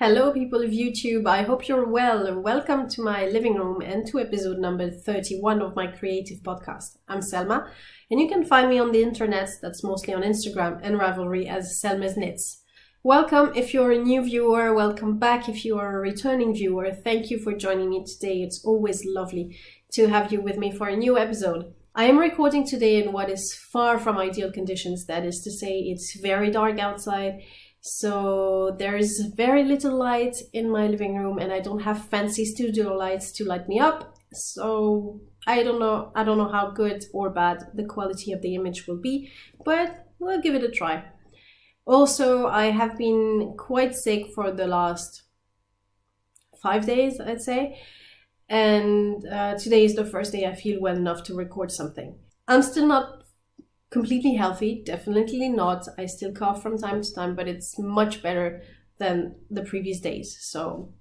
Hello, people of YouTube. I hope you're well. Welcome to my living room and to episode number 31 of my creative podcast. I'm Selma, and you can find me on the internet, that's mostly on Instagram and Ravelry, as Selma's Knits. Welcome if you're a new viewer, welcome back if you are a returning viewer. Thank you for joining me today. It's always lovely to have you with me for a new episode. I am recording today in what is far from ideal conditions, that is to say, it's very dark outside so there's very little light in my living room and I don't have fancy studio lights to light me up. So I don't know I don't know how good or bad the quality of the image will be, but we'll give it a try. Also, I have been quite sick for the last five days, I'd say. And uh, today is the first day I feel well enough to record something. I'm still not completely healthy, definitely not. I still cough from time to time, but it's much better than the previous days. So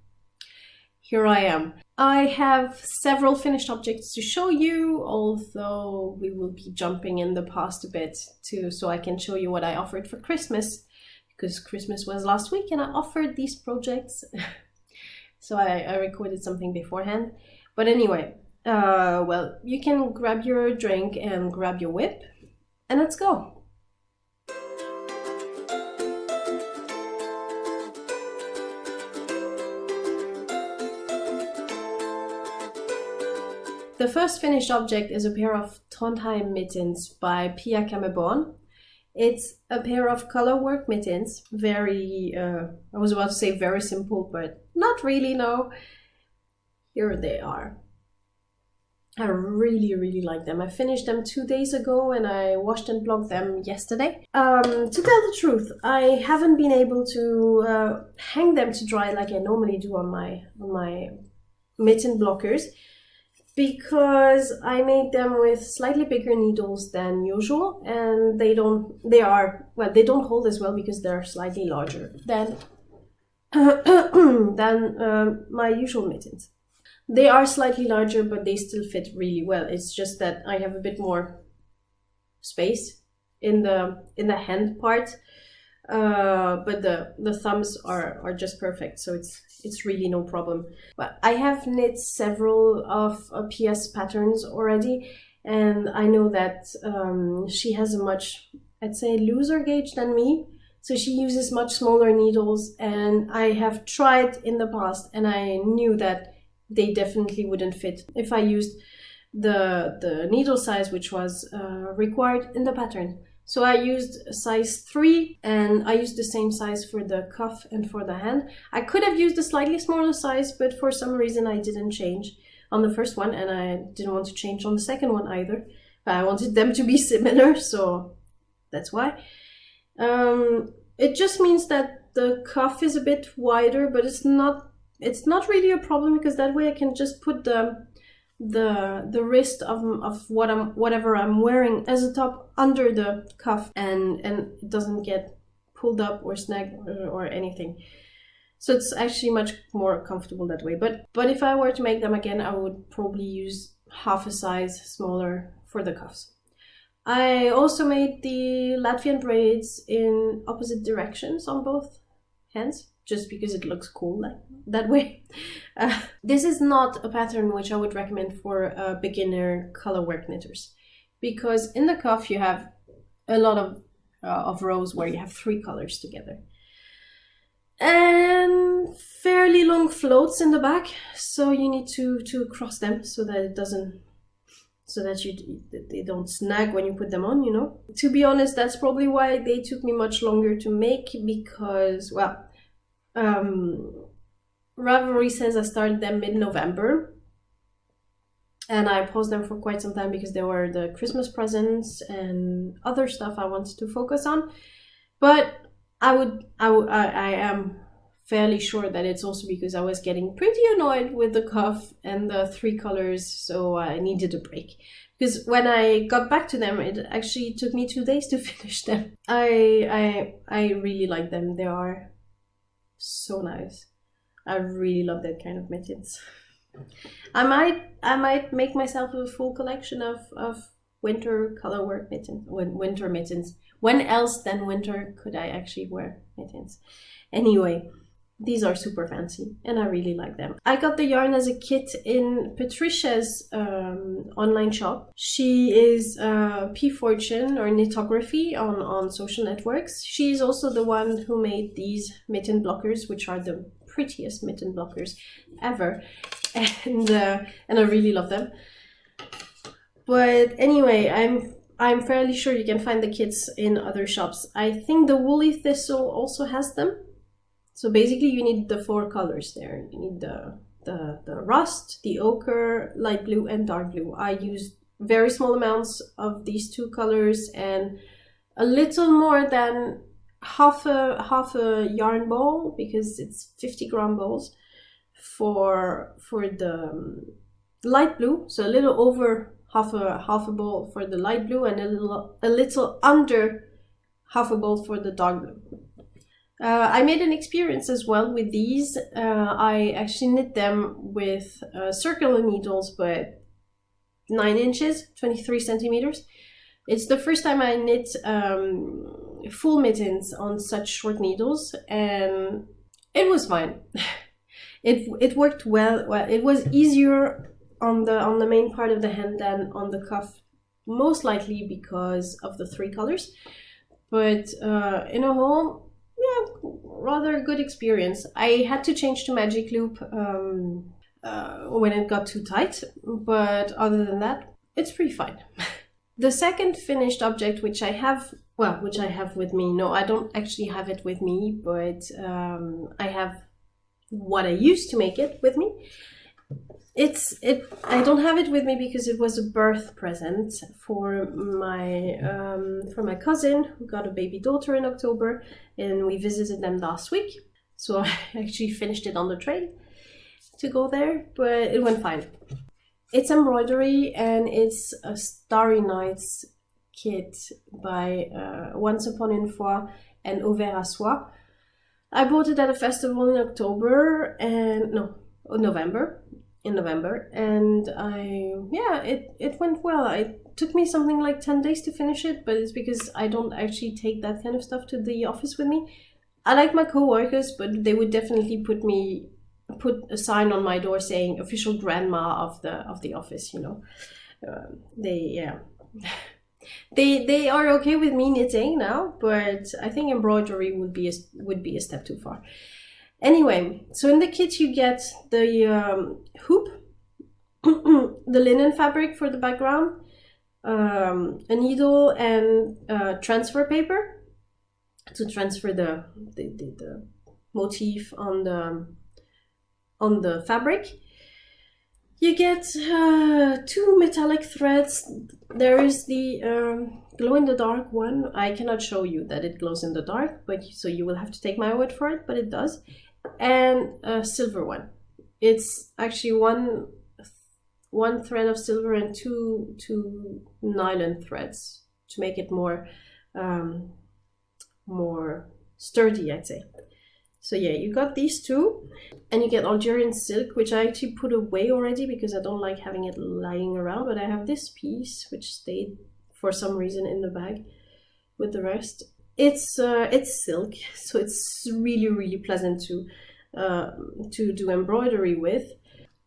here I am. I have several finished objects to show you, although we will be jumping in the past a bit too, so I can show you what I offered for Christmas, because Christmas was last week and I offered these projects. so I, I recorded something beforehand. But anyway, uh, well, you can grab your drink and grab your WIP and let's go. The first finished object is a pair of Trondheim mittens by Pia Kammeborn. It's a pair of colorwork mittens, very, uh, I was about to say very simple, but not really, no. Here they are. I really, really like them. I finished them two days ago and I washed and blocked them yesterday. Um, to tell the truth, I haven't been able to uh, hang them to dry like I normally do on my on my mitten blockers because I made them with slightly bigger needles than usual and they don't they are well they don't hold as well because they're slightly larger than than uh, my usual mittens. They are slightly larger, but they still fit really well. It's just that I have a bit more space in the in the hand part, uh, but the the thumbs are are just perfect. So it's it's really no problem. But I have knit several of uh, PS patterns already, and I know that um, she has a much I'd say looser gauge than me. So she uses much smaller needles, and I have tried in the past, and I knew that they definitely wouldn't fit if I used the the needle size which was uh, required in the pattern. So I used size 3 and I used the same size for the cuff and for the hand. I could have used a slightly smaller size but for some reason I didn't change on the first one and I didn't want to change on the second one either. But I wanted them to be similar so that's why. Um, it just means that the cuff is a bit wider but it's not it's not really a problem because that way I can just put the the the wrist of, of what I'm whatever I'm wearing as a top under the cuff and and it doesn't get pulled up or snagged or, or anything. So it's actually much more comfortable that way. But but if I were to make them again, I would probably use half a size smaller for the cuffs. I also made the Latvian braids in opposite directions on both hands just because it looks cool like that way. Uh, this is not a pattern which I would recommend for uh, beginner colorwork knitters. Because in the cuff you have a lot of, uh, of rows where you have three colors together. And fairly long floats in the back so you need to to cross them so that it doesn't so that you they don't snag when you put them on you know? To be honest that's probably why they took me much longer to make because well um, Ravelry says I started them mid-November and I paused them for quite some time because they were the Christmas presents and other stuff I wanted to focus on. But I would, I, I, I am fairly sure that it's also because I was getting pretty annoyed with the cuff and the three colors, so I needed a break. Because when I got back to them, it actually took me two days to finish them. I I I really like them. They are so nice. I really love that kind of mittens. I might I might make myself a full collection of, of winter colorwork mittens winter mittens. When else than winter could I actually wear mittens? Anyway, these are super fancy and I really like them. I got the yarn as a kit in Patricia's um, online shop. She is uh, P Fortune or Knitography on, on social networks. She is also the one who made these mitten blockers, which are the prettiest mitten blockers ever. And, uh, and I really love them. But anyway, I'm I'm fairly sure you can find the kits in other shops. I think the Woolly Thistle also has them. So basically you need the four colors there. You need the, the, the rust, the ochre, light blue and dark blue. I used very small amounts of these two colors and a little more than half a half a yarn ball because it's 50 gram balls for for the um, light blue so a little over half a half a ball for the light blue and a little a little under half a ball for the dark blue uh, I made an experience as well with these. Uh, I actually knit them with uh, circular needles, but 9 inches, 23 centimeters. It's the first time I knit um, full mittens on such short needles, and it was fine. it it worked well. Well, it was easier on the on the main part of the hand than on the cuff, most likely because of the three colors. But uh, in a whole, yeah, rather good experience. I had to change to Magic Loop um, uh, when it got too tight, but other than that, it's pretty fine. the second finished object, which I have, well, which I have with me, no, I don't actually have it with me, but um, I have what I used to make it with me, it's it i don't have it with me because it was a birth present for my um, for my cousin who got a baby daughter in october and we visited them last week. So i actually finished it on the train to go there but it went fine. It's embroidery and it's a starry nights kit by uh, once upon une fois and Au Ver à Soie. I bought it at a festival in October and no, November in November, and I yeah it it went well. It took me something like ten days to finish it, but it's because I don't actually take that kind of stuff to the office with me. I like my coworkers, but they would definitely put me put a sign on my door saying official grandma of the of the office. You know, uh, they yeah. they they are okay with me knitting now, but I think embroidery would be a, would be a step too far. Anyway, so in the kit you get the um, hoop, the linen fabric for the background, um, a needle and uh, transfer paper to transfer the, the, the, the, motif on the on the fabric. You get uh, two metallic threads. There is the um, glow in the dark one. I cannot show you that it glows in the dark, but so you will have to take my word for it, but it does and a silver one. It's actually one one thread of silver and two two nylon threads to make it more um, more sturdy, I'd say. So yeah, you got these two, and you get Algerian silk, which I actually put away already because I don't like having it lying around. But I have this piece, which stayed for some reason in the bag with the rest it's uh, it's silk, so it's really really pleasant to uh, to do embroidery with.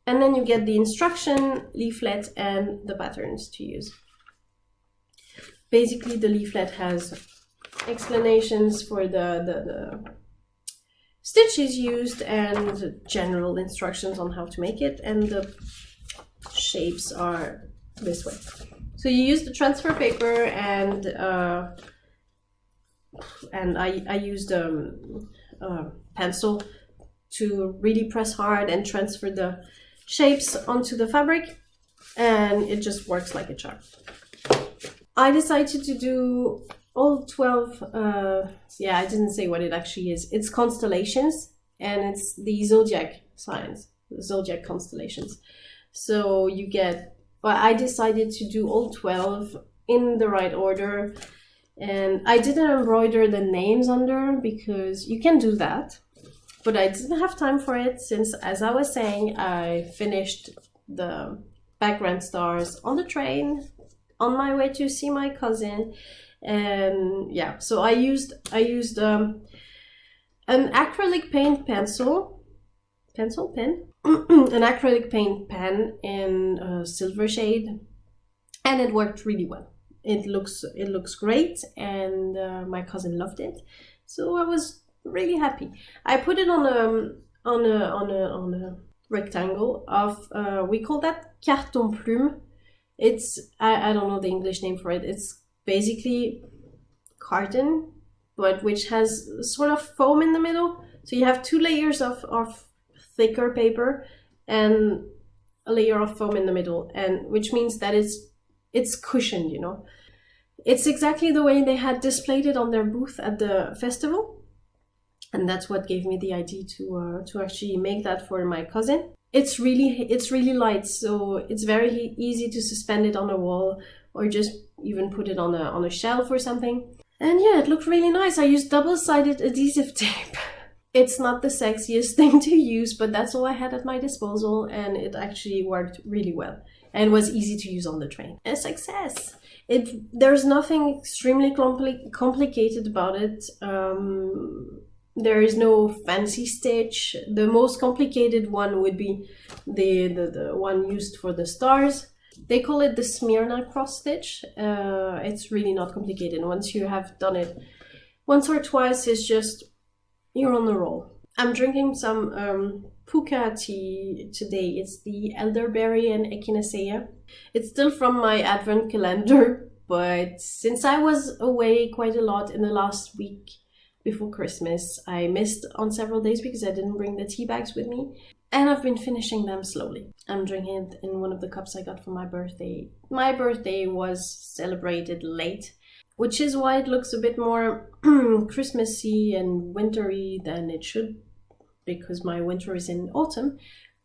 And then you get the instruction leaflet and the patterns to use. Basically, the leaflet has explanations for the, the, the stitches used and general instructions on how to make it, and the shapes are this way. So you use the transfer paper and uh, and I, I used um, a pencil to really press hard and transfer the shapes onto the fabric and it just works like a charm. I decided to do all 12, uh, yeah, I didn't say what it actually is. It's constellations and it's the zodiac signs, zodiac constellations. So you get, well, I decided to do all 12 in the right order and I didn't embroider the names under because you can do that but I didn't have time for it since as I was saying I finished the background stars on the train on my way to see my cousin and yeah so I used I used um, an acrylic paint pencil, pencil pen, an acrylic paint pen in a silver shade, and it worked really well. It looks it looks great, and uh, my cousin loved it, so I was really happy. I put it on a on a on a on a rectangle of uh, we call that carton plume. It's I, I don't know the English name for it. It's basically carton, but which has sort of foam in the middle. So you have two layers of, of thicker paper and a layer of foam in the middle, and which means that it's it's cushioned, you know. It's exactly the way they had displayed it on their booth at the festival. And that's what gave me the idea to uh, to actually make that for my cousin. It's really it's really light, so it's very easy to suspend it on a wall or just even put it on a on a shelf or something. And yeah, it looked really nice. I used double-sided adhesive tape. It's not the sexiest thing to use, but that's all I had at my disposal, and it actually worked really well and was easy to use on the train. A success! It there's nothing extremely compli- complicated about it. Um, there is no fancy stitch. The most complicated one would be the, the, the one used for the stars. They call it the Smyrna cross stitch. Uh, it's really not complicated. Once you have done it once or twice, it's just you're on the roll. I'm drinking some um, Pukka tea today. It's the elderberry and echinacea. It's still from my advent calendar, but since I was away quite a lot in the last week before Christmas, I missed on several days because I didn't bring the tea bags with me. And I've been finishing them slowly. I'm drinking it in one of the cups I got for my birthday. My birthday was celebrated late, which is why it looks a bit more Christmassy and wintry than it should because my winter is in autumn,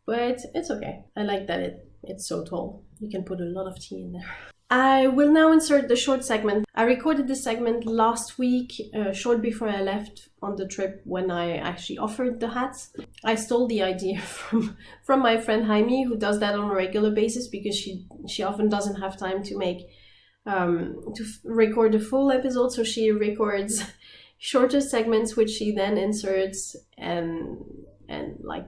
but it's okay. I like that it it's so tall. You can put a lot of tea in there. I will now insert the short segment. I recorded this segment last week, uh, short before I left on the trip when I actually offered the hats. I stole the idea from from my friend Jaime, who does that on a regular basis because she she often doesn't have time to make um, to record a full episode, so she records shorter segments which she then inserts and and like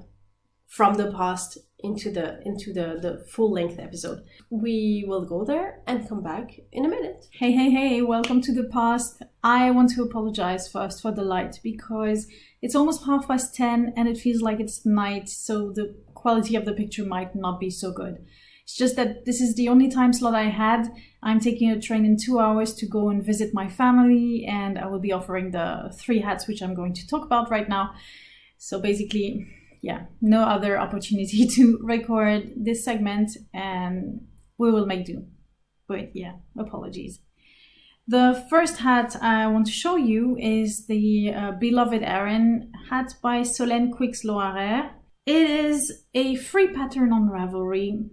from the past into the into the the full length episode. We will go there and come back in a minute. Hey hey hey welcome to the past. I want to apologize first for the light because it's almost half past 10 and it feels like it's night so the quality of the picture might not be so good it's just that this is the only time slot I had. I'm taking a train in two hours to go and visit my family, and I will be offering the three hats, which I'm going to talk about right now. So basically, yeah, no other opportunity to record this segment, and we will make do. But yeah, apologies. The first hat I want to show you is the uh, Beloved Erin hat by Solène Quix Loarer. It is a free pattern on Ravelry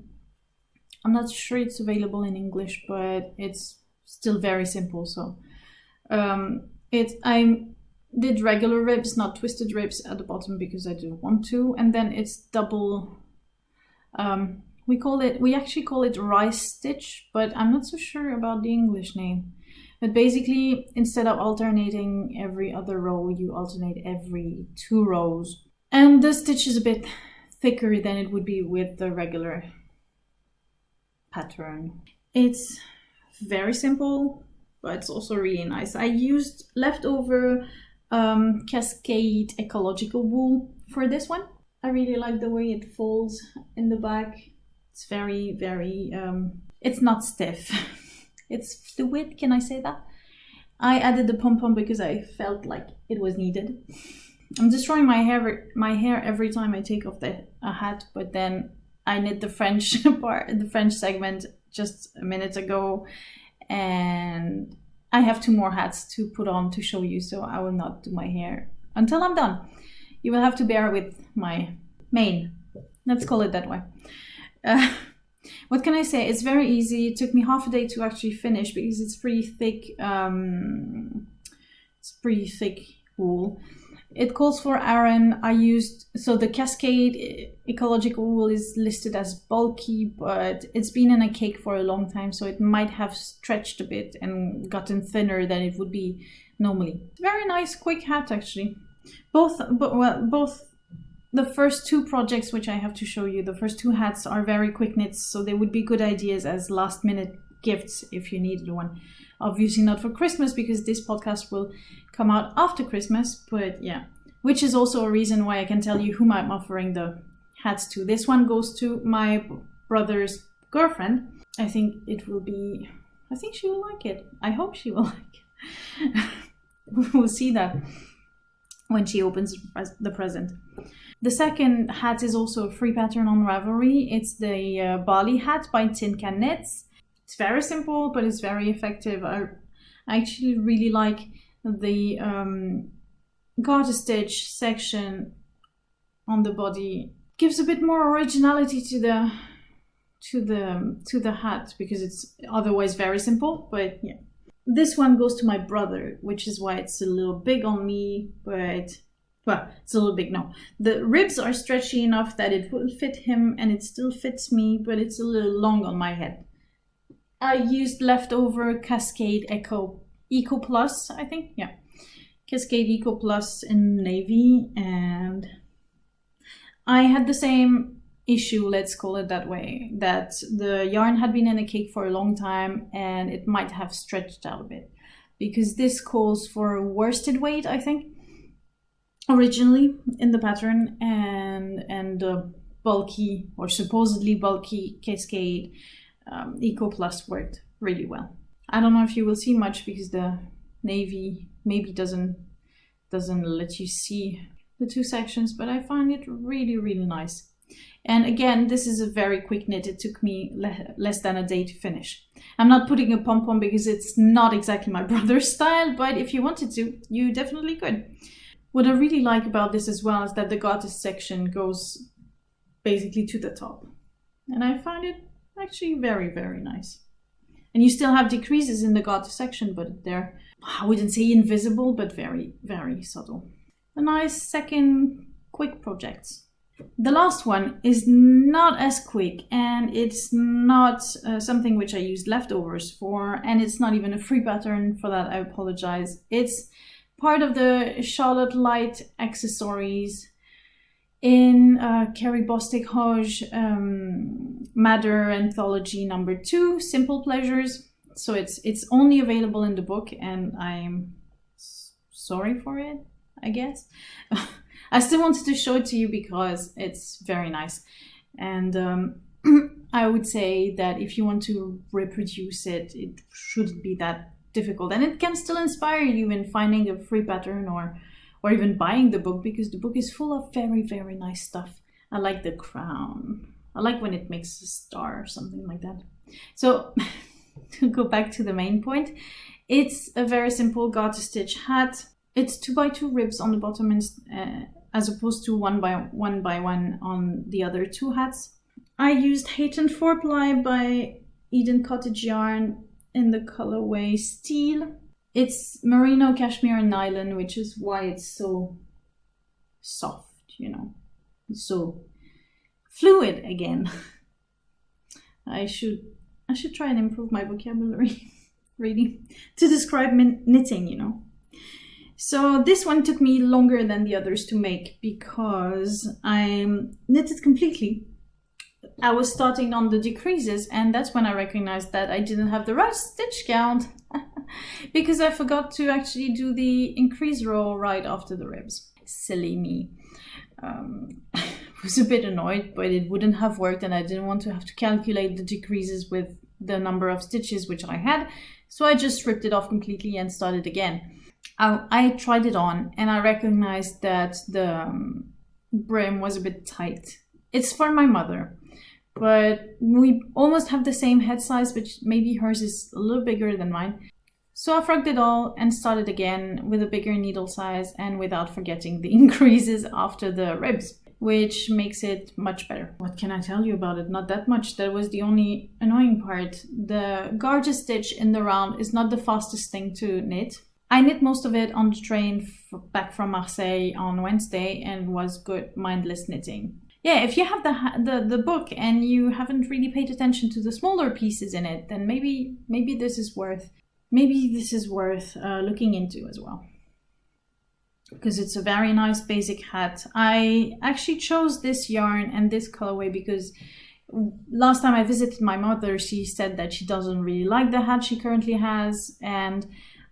I'm not sure it's available in English, but it's still very simple. So um, it I did regular ribs, not twisted ribs at the bottom because I do want to, and then it's double. Um, we call it we actually call it rice stitch, but I'm not so sure about the English name. But basically, instead of alternating every other row, you alternate every two rows. And the stitch is a bit thicker than it would be with the regular pattern. It's very simple, but it's also really nice. I used leftover um, Cascade ecological wool for this one. I really like the way it folds in the back. It's very, very, um, it's not stiff. it's fluid, can I say that? I added the pom-pom because I felt like it was needed. I'm destroying my hair my hair every time I take off the a hat, but then I knit the French part, the French segment just a minute ago, and I have two more hats to put on to show you, so I will not do my hair until I'm done. You will have to bear with my mane. Let's call it that way. Uh, what can I say? It's very easy. It took me half a day to actually finish because it's pretty thick. Um, it's pretty thick wool. It calls for Aran. I used so the Cascade ecological wool is listed as bulky, but it's been in a cake for a long time, so it might have stretched a bit and gotten thinner than it would be normally. Very nice, quick hat actually. both but well both the first two projects which I have to show you, the first two hats are very quick knits, so they would be good ideas as last minute gifts if you needed one. Obviously not for Christmas because this podcast will come out after Christmas, but yeah. Which is also a reason why I can tell you whom I'm offering the hats to. This one goes to my brother's girlfriend. I think it will be I think she will like it. I hope she will like it. we'll see that when she opens the present. The second hat is also a free pattern on Ravelry. It's the uh, Barley hat by Tin Can Knits. It's very simple, but it's very effective. I, actually really like the um, garter stitch section on the body. Gives a bit more originality to the to the to the hat because it's otherwise very simple. But yeah, this one goes to my brother, which is why it's a little big on me, but well, it's a little big no. The ribs are stretchy enough that it will fit him and it still fits me, but it's a little long on my head. I used leftover Cascade Echo Eco Plus, I think, yeah. Cascade Eco Plus in navy and I had the same issue, let's call it that way, that the yarn had been in a cake for a long time and it might have stretched out a bit because this calls for worsted weight, I think, originally in the pattern and and bulky or supposedly bulky cascade um, Eco Plus worked really well. I don't know if you will see much because the navy maybe doesn't doesn't let you see the two sections, but I find it really really nice. And again, this is a very quick knit. It took me le less than a day to finish. I'm not putting a pom-pom because it's not exactly my brother's style, but if you wanted to, you definitely could. What I really like about this as well is that the garter section goes basically to the top. And I find it actually very, very nice. And you still have decreases in the garter section, but they're, I wouldn't say invisible, but very, very subtle. A nice second quick project. The last one is not as quick and it's not uh, something which I used leftovers for and it's not even a free pattern for that I apologize. It's part of the Charlotte Light accessories in uh, Carrie Bostick Hoge um, Madder Anthology number two, Simple Pleasures. So it's it's only available in the book and I'm sorry for it, I guess. I still wanted to show it to you because it's very nice. And um, I would say that if you want to reproduce it, it shouldn't be that difficult. And it can still inspire you in finding a free pattern or, or even buying the book because the book is full of very, very nice stuff. I like the crown. I like when it makes a star or something like that. So to go back to the main point, it's a very simple garter stitch hat. It's two by two ribs on the bottom and, uh, as opposed to one by one by one on the other two hats. I used Hayton 4 ply by Eden Cottage Yarn in the colorway Steel. It's merino, cashmere, and nylon, which is why it's so soft, you know, so fluid again. I should I should try and improve my vocabulary, really, to describe knitting, you know. So this one took me longer than the others to make because I um, knitted completely. I was starting on the decreases and that's when I recognized that I didn't have the right stitch count because I forgot to actually do the increase row right after the ribs. Silly me. Um, was a bit annoyed, but it wouldn't have worked and I didn't want to have to calculate the decreases with the number of stitches which I had. So I just ripped it off completely and started again. I, I tried it on and I recognized that the um, brim was a bit tight. It's for my mother, but we almost have the same head size, but maybe hers is a little bigger than mine. So I frogged it all and started again with a bigger needle size and without forgetting the increases after the ribs, which makes it much better. What can I tell you about it? Not that much. That was the only annoying part. The garter stitch in the round is not the fastest thing to knit I knit most of it on the train back from Marseille on Wednesday and was good mindless knitting. Yeah, if you have the, the the book and you haven't really paid attention to the smaller pieces in it, then maybe maybe this is worth maybe this is worth uh, looking into as well. because it's a very nice basic hat. I actually chose this yarn and this colorway because last time I visited my mother, she said that she doesn't really like the hat she currently has, and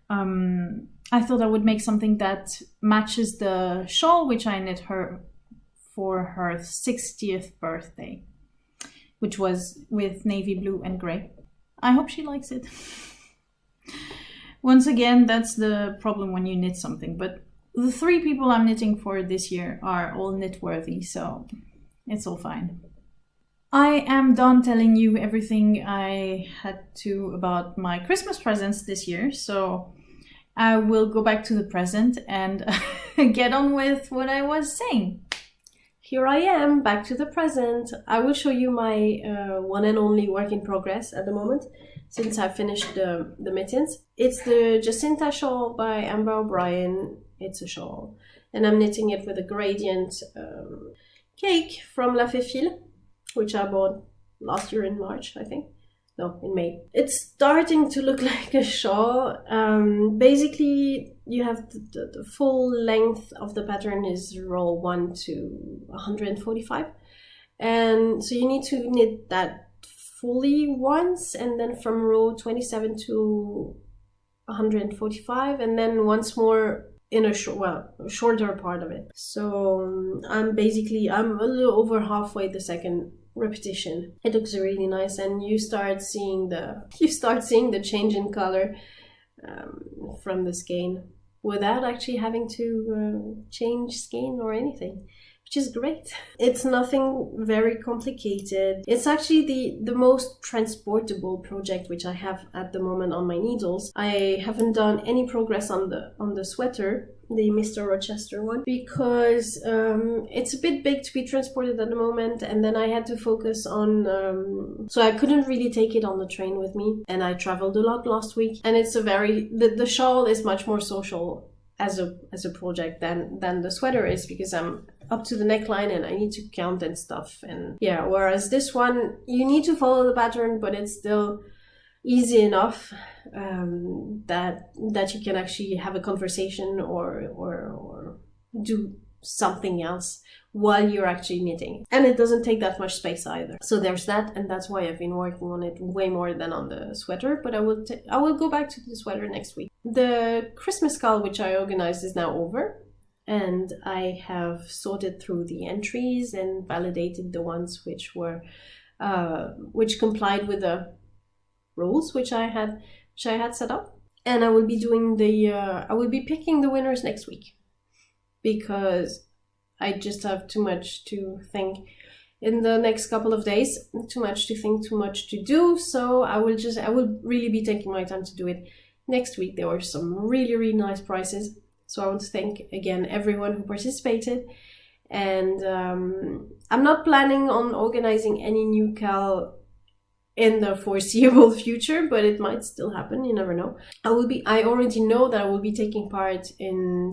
um, I thought I would make something that matches the shawl which I knit her for her 60th birthday, which was with navy blue and gray. I hope she likes it. Once again, that's the problem when you knit something, but the three people I'm knitting for this year are all knit worthy, so it's all fine. I am done telling you everything I had to about my Christmas presents this year, so I will go back to the present and get on with what I was saying. Here I am, back to the present. I will show you my uh, one and only work in progress at the moment, since I finished the, the mittens. It's the Jacinta shawl by Amber O'Brien. It's a shawl. And I'm knitting it with a gradient um, cake from La Fefile which I bought last year in March, I think. No, in May. It's starting to look like a shawl. Um, basically, you have the, the, the, full length of the pattern is row 1 to 145. And so you need to knit that fully once, and then from row 27 to 145, and then once more in a short, well, shorter part of it. So um, I'm basically I'm a little over halfway the second repetition. It looks really nice, and you start seeing the you start seeing the change in color um, from the skein without actually having to uh, change skein or anything which is great. It's nothing very complicated. It's actually the, the most transportable project which I have at the moment on my needles. I haven't done any progress on the on the sweater the Mr. Rochester one because um, it's a bit big to be transported at the moment and then I had to focus on um, so I couldn't really take it on the train with me and I traveled a lot last week and it's a very the, the shawl is much more social as a as a project than than the sweater is because I'm up to the neckline and I need to count and stuff. And yeah whereas this one you need to follow the pattern but it's still easy enough um, that that you can actually have a conversation or or, or do something else while you're actually knitting. And it doesn't take that much space either. So there's that and that's why i've been working on it way more than on the sweater but i will t- I will go back to the sweater next week. The christmas KAL which i organized is now over and i have sorted through the entries and validated the ones which were uh, which complied with the rules which I had which I had set up. And I will be doing the uh, I will be picking the winners next week because I just have too much to think in the next couple of days. Too much to think, too much to do. So I will just I will really be taking my time to do it next week. There were some really really nice prizes. So I want to thank again everyone who participated. And um, I'm not planning on organizing any new KAL in the foreseeable future, but it might still happen. You never know. I will be. I already know that I will be taking part in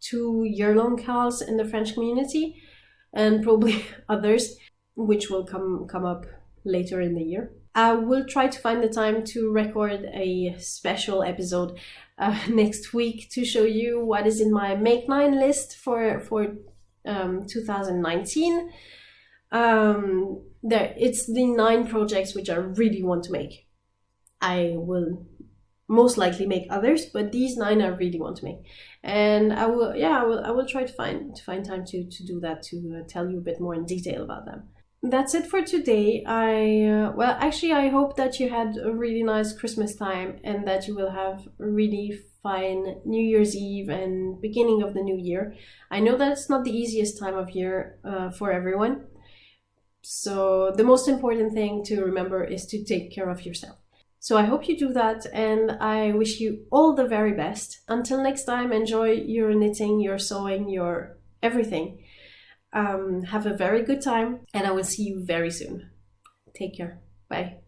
two year-long KALs in the French community, and probably others, which will come come up later in the year. I will try to find the time to record a special episode uh, next week to show you what is in my Make Nine list for for um, 2019. Um, there it's the nine projects which I really want to make. I will most likely make others, but these nine I really want to make, and I will yeah I will I will try to find to find time to to do that to uh, tell you a bit more in detail about them. That's it for today. I uh, well actually I hope that you had a really nice Christmas time and that you will have a really fine New Year's Eve and beginning of the new year. I know that it's not the easiest time of year uh, for everyone so the most important thing to remember is to take care of yourself. So I hope you do that and I wish you all the very best. Until next time, enjoy your knitting, your sewing, your everything. Um, have a very good time and I will see you very soon. Take care. Bye.